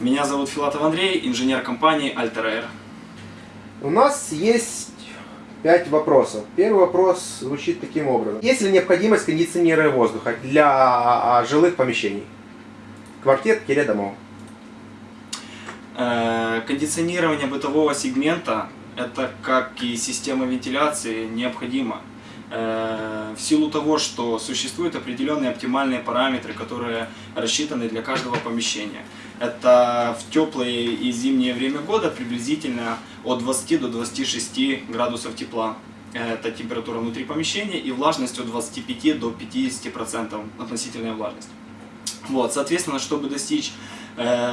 Меня зовут Филатов Андрей, инженер компании Alter У нас есть пять вопросов. Первый вопрос звучит таким образом. Есть ли необходимость кондиционирования воздуха для а, жилых помещений? Квартир-домов. Э, кондиционирование бытового сегмента, это как и система вентиляции, необходимо. Э, в силу того, что существуют определенные оптимальные параметры, которые рассчитаны для каждого помещения. Это в теплое и зимнее время года приблизительно от 20 до 26 градусов тепла. Это температура внутри помещения и влажность от 25 до 50% относительная влажность. Вот, соответственно, чтобы достичь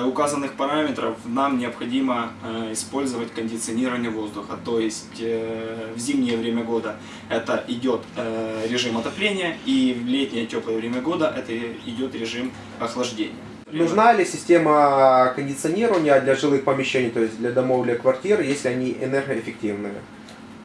указанных параметров, нам необходимо э, использовать кондиционирование воздуха. То есть э, в зимнее время года это идет э, режим отопления, и в летнее теплое время года это идет режим охлаждения. Нужна ли система кондиционирования для жилых помещений, то есть для домов, для квартир, если они энергоэффективные?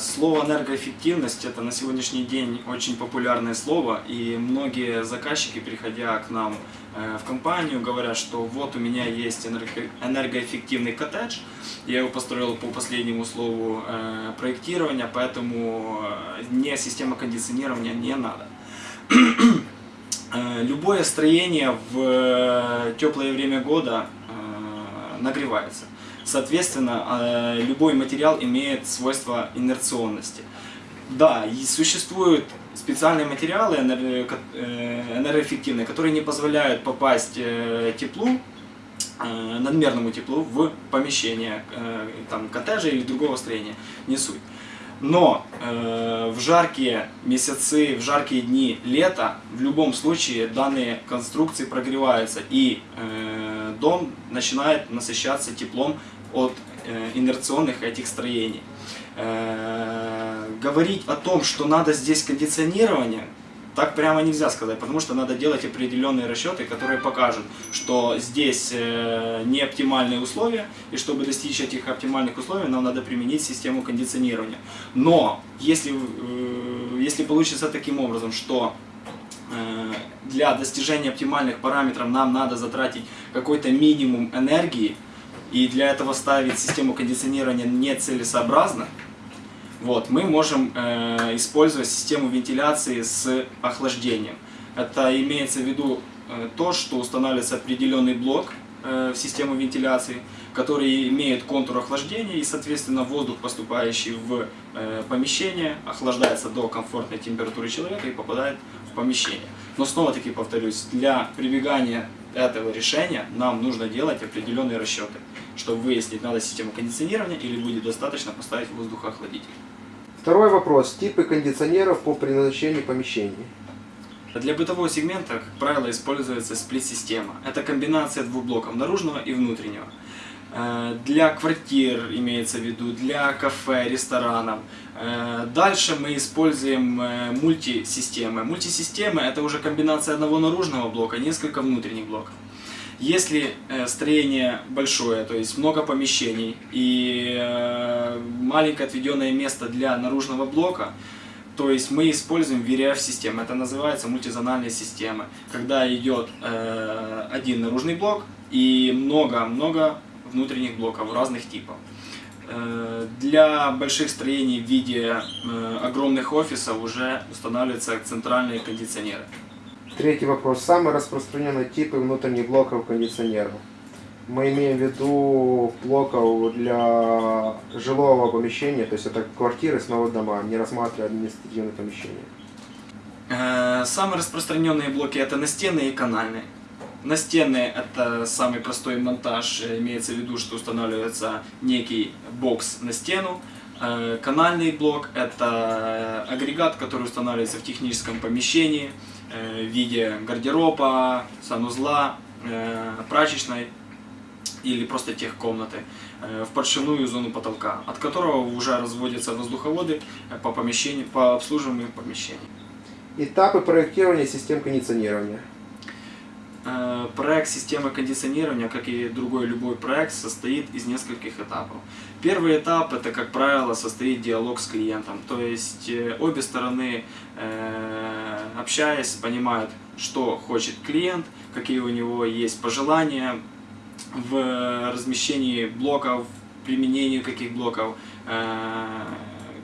Слово энергоэффективность это на сегодняшний день очень популярное слово, и многие заказчики, приходя к нам э, в компанию, говорят, что вот у меня есть энергоэффективный коттедж, я его построил по последнему слову э, проектирования, поэтому э, мне система кондиционирования не надо. Любое строение в теплое время года нагревается. Соответственно, а, любой материал имеет свойство инерционности. Да, и существуют специальные материалы э, энергоэффективные, которые не позволяют попасть э, теплу, э, надмерному теплу в помещение там, коттеджа или другого строения, не суть. Но э, в жаркие месяцы, в жаркие дни лета, в любом случае данные конструкции прогреваются и э, дом начинает насыщаться теплом от э, инерционных этих строений. Э, говорить о том, что надо здесь кондиционирование, так прямо нельзя сказать, потому что надо делать определенные расчеты, которые покажут, что здесь э, не оптимальные условия, и чтобы достичь этих оптимальных условий, нам надо применить систему кондиционирования. Но если, если получится таким образом, что для достижения оптимальных параметров нам надо затратить какой-то минимум энергии, и для этого ставить систему кондиционирования нецелесообразно, вот, мы можем э, использовать систему вентиляции с охлаждением. Это имеется в виду э, то, что устанавливается определенный блок э, в систему вентиляции, который имеет контур охлаждения и, соответственно, воздух, поступающий в э, помещение, охлаждается до комфортной температуры человека и попадает в помещение. Но снова-таки повторюсь, для прибегания этого решения нам нужно делать определенные расчеты, чтобы выяснить, надо систему кондиционирования или будет достаточно поставить воздухоохладитель. Второй вопрос. Типы кондиционеров по предназначению помещений. Для бытового сегмента, как правило, используется сплит-система. Это комбинация двух блоков, наружного и внутреннего. Э, для квартир имеется в виду, для кафе, ресторанов. Э, дальше мы используем э, мультисистемы. Мультисистемы это уже комбинация одного наружного блока, несколько внутренних блоков. Если строение большое, то есть много помещений и маленькое отведенное место для наружного блока, то есть мы используем VRF-систему, это называется мультизональная система, когда идет один наружный блок и много-много внутренних блоков разных типов. Э, для больших строений в виде э, огромных офисов уже устанавливаются центральные кондиционеры. Третий вопрос. Самые распространенные типы внутренних блоков кондиционеров. Мы имеем в виду блоков для жилого помещения, то есть это квартиры, снова дома, не рассматривая административные помещения. Э, самые распространенные блоки это настенные и канальные. Настенные это самый простой монтаж, имеется в виду, что устанавливается некий бокс на стену. Э, канальный блок это агрегат, который устанавливается в техническом помещении э, в виде гардероба, санузла, э, прачечной или просто техкомнаты в подшивную зону потолка, от которого уже разводятся воздуховоды по, помещению, по обслуживанию помещений. Этапы проектирования систем кондиционирования. Э, проект системы кондиционирования, как и другой любой проект, состоит из нескольких этапов. Первый этап это, как правило, состоит диалог с клиентом. То есть э, обе стороны, э, общаясь, понимают, что хочет клиент, какие у него есть пожелания, в размещении блоков, применении каких блоков,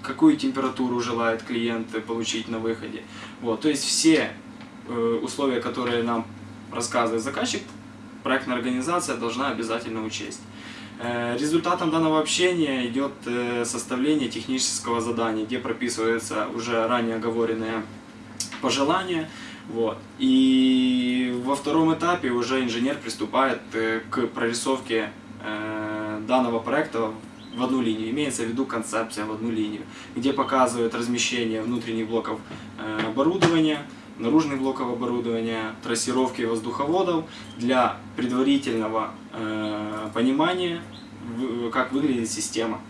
какую температуру желает клиент получить на выходе. Вот, то есть все условия, которые нам рассказывает заказчик, проектная организация должна обязательно учесть. Э, Результатом данного общения идет э, составление технического задания, где прописываются уже ранее оговоренные пожелания. Вот. И во втором этапе уже инженер приступает э, к прорисовке данного проекта в одну линию. Имеется в виду концепция в одну линию, где показывают размещение внутренних блоков оборудования, наружных блоков оборудования, трассировки воздуховодов для предварительного э, понимания, в- как выглядит система.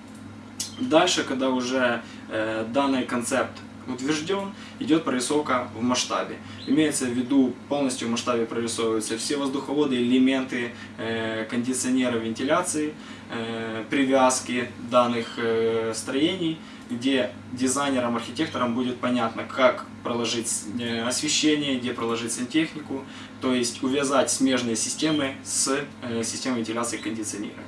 Дальше, когда уже э, данный концепт утвержден, идет прорисовка в масштабе. Имеется в виду, полностью в масштабе прорисовываются все воздуховоды, элементы э, кондиционера, вентиляции, э, привязки данных э, строений, где дизайнерам, архитекторам будет понятно, как проложить э, освещение, где проложить сантехнику, то есть увязать смежные системы с э, системой вентиляции и кондиционирования.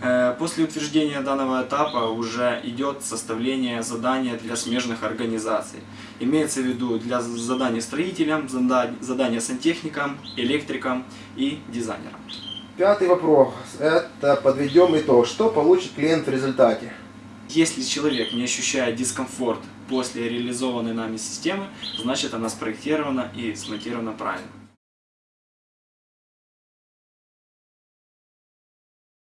Э, После утверждения данного этапа уже идет составление задания для смежных организаций. Имеется в виду для заданий строителям, зада- задания сантехникам, электрикам и дизайнерам. Пятый вопрос. Это подведем итог. Что получит клиент в результате? Если человек не ощущает дискомфорт после реализованной нами системы, значит она спроектирована и смонтирована правильно.